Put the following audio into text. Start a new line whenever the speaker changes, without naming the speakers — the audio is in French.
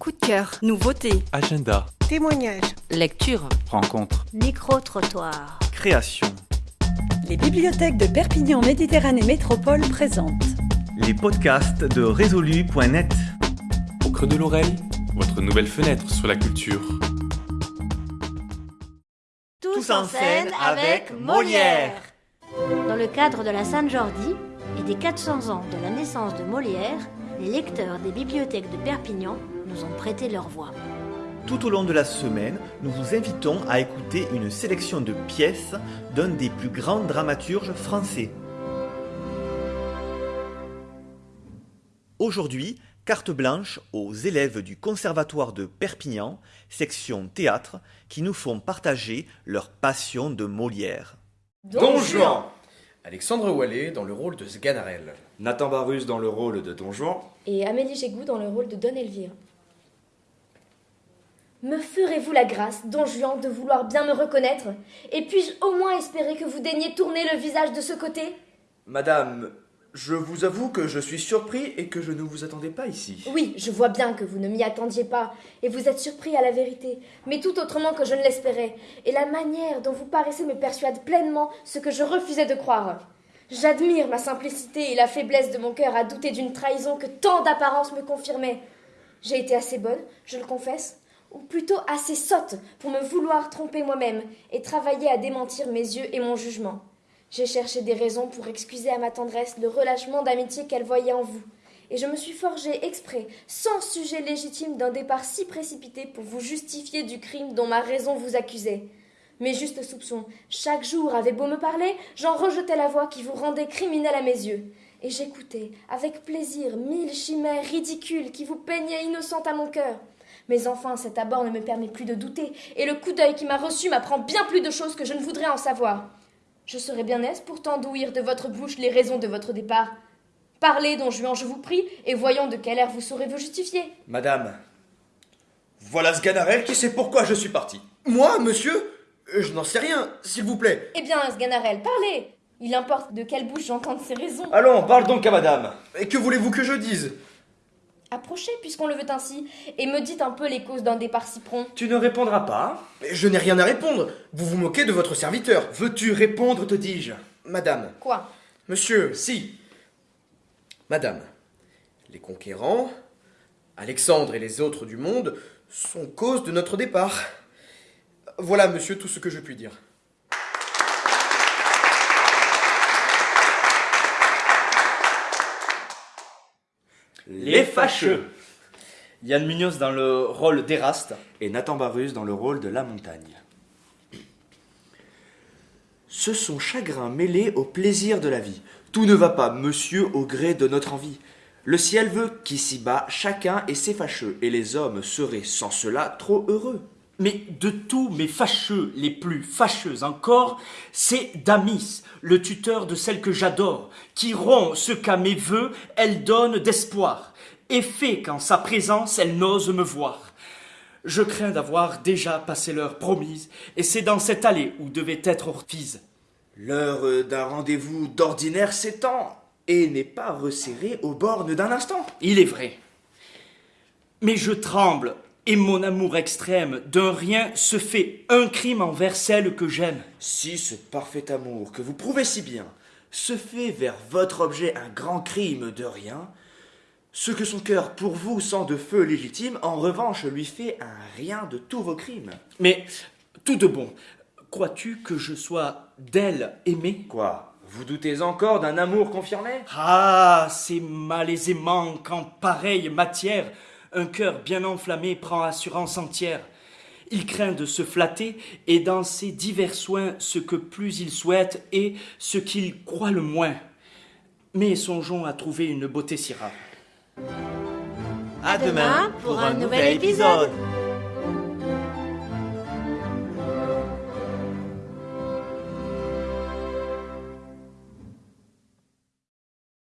coup de cœur, nouveautés,
Agenda,
Témoignages.
lecture.
rencontre,
Micro-trottoir.
création.
Les bibliothèques de Perpignan Méditerranée Métropole présentent
Les podcasts de résolu.net.
Au creux de l'oreille, votre nouvelle fenêtre sur la culture.
Tous, en scène avec Molière. Dans le cadre de la Sainte-Jordi et des 400 ans de la naissance de Molière, les lecteurs des bibliothèques de Perpignan nous ont prêté leur voix.
Tout au long de la semaine, nous vous invitons à écouter une sélection de pièces d'un des plus grands dramaturges français. Aujourd'hui, carte blanche aux élèves du Conservatoire de Perpignan, section théâtre, qui nous font partager leur passion de Molière.
Don Juan Alexandre Wallet dans le rôle de Sganarelle.
Nathan Barus dans le rôle de Don Juan.
et Amélie Gégou dans le rôle de Don Elvire. Me ferez-vous la grâce, don Juan, de vouloir bien me reconnaître? Et puis-je au moins espérer que vous daigniez tourner le visage de ce côté?
Madame, je vous avoue que je suis surpris et que je ne vous attendais pas ici.
Oui, je vois bien que vous ne m'y attendiez pas, et vous êtes surpris à la vérité, mais tout autrement que je ne l'espérais, et la manière dont vous paraissez me persuade pleinement ce que je refusais de croire. J'admire ma simplicité et la faiblesse de mon cœur à douter d'une trahison que tant d'apparences me confirmaient. J'ai été assez bonne, je le confesse, ou plutôt assez sotte pour me vouloir tromper moi-même et travailler à démentir mes yeux et mon jugement. J'ai cherché des raisons pour excuser à ma tendresse le relâchement d'amitié qu'elle voyait en vous, et je me suis forgé exprès, sans sujet légitime d'un départ si précipité pour vous justifier du crime dont ma raison vous accusait. Mes justes soupçons, chaque jour avaient beau me parler, j'en rejetais la voix qui vous rendait criminel à mes yeux. Et j'écoutais, avec plaisir, mille chimères ridicules qui vous peignaient innocente à mon cœur. Mais enfin, cet abord ne me permet plus de douter, et le coup d'œil qui m'a reçu m'apprend bien plus de choses que je ne voudrais en savoir. Je serais bien aise pourtant d'ouïr de votre bouche les raisons de votre départ. Parlez, don Juan, je vous prie, et voyons de quel air vous saurez vous justifier.
Madame, voilà Sganarelle qui sait pourquoi je suis parti.
Moi, monsieur? Euh, Je n'en sais rien, s'il vous plaît.
Eh bien, Sganarelle, parlez Il importe de quelle bouche j'entende ces raisons.
Allons, parle donc à madame.
Et que voulez-vous que je dise?
Approchez, puisqu'on le veut ainsi, et me dites un peu les causes d'un départ si prompt.
Tu ne répondras pas
Je n'ai rien à répondre. Vous vous moquez de votre serviteur.
Veux-tu répondre, te dis-je
Madame,
Quoi?
Monsieur,
Si.
madame, les conquérants, Alexandre et les autres du monde, sont cause de notre départ. Voilà, monsieur, tout ce que je puis dire.
Les fâcheux.
Yann Munoz dans le rôle d'Eraste.
Et Nathan Barus dans le rôle de la montagne. Ce sont chagrins mêlés au plaisir de la vie. Tout ne va pas, monsieur, au gré de notre envie. Le ciel veut qu'ici-bas, chacun ait ses fâcheux, et les hommes seraient sans cela trop heureux.
Mais de tous mes fâcheux, les plus fâcheux encore, c'est Damis, le tuteur de celle que j'adore, qui rompt ce qu'à mes voeux elle donne d'espoir, et fait qu'en sa présence elle n'ose me voir. Je crains d'avoir déjà passé l'heure promise, et c'est dans cette allée où devait être Orphise.
L'heure d'un rendez-vous d'ordinaire s'étend, et n'est pas resserrée aux bornes d'un instant.
Il est vrai. Mais je tremble, et mon amour extrême d'un rien se fait un crime envers celle que j'aime.
Si ce parfait amour que vous prouvez si bien se fait vers votre objet un grand crime de rien, ce que son cœur pour vous sent de feu légitime, en revanche lui fait un rien de tous vos crimes.
Mais tout de bon, crois-tu que je sois d'elle aimé
Quoi? Vous doutez encore d'un amour confirmé?
Ah, c'est malaisément qu'en pareille matière, un cœur bien enflammé prend assurance entière. Il craint de se flatter, et dans ses divers soins, ce que plus il souhaite est ce qu'il croit le moins. Mais songeons à trouver une beauté si rare.
À
demain pour un nouvel épisode.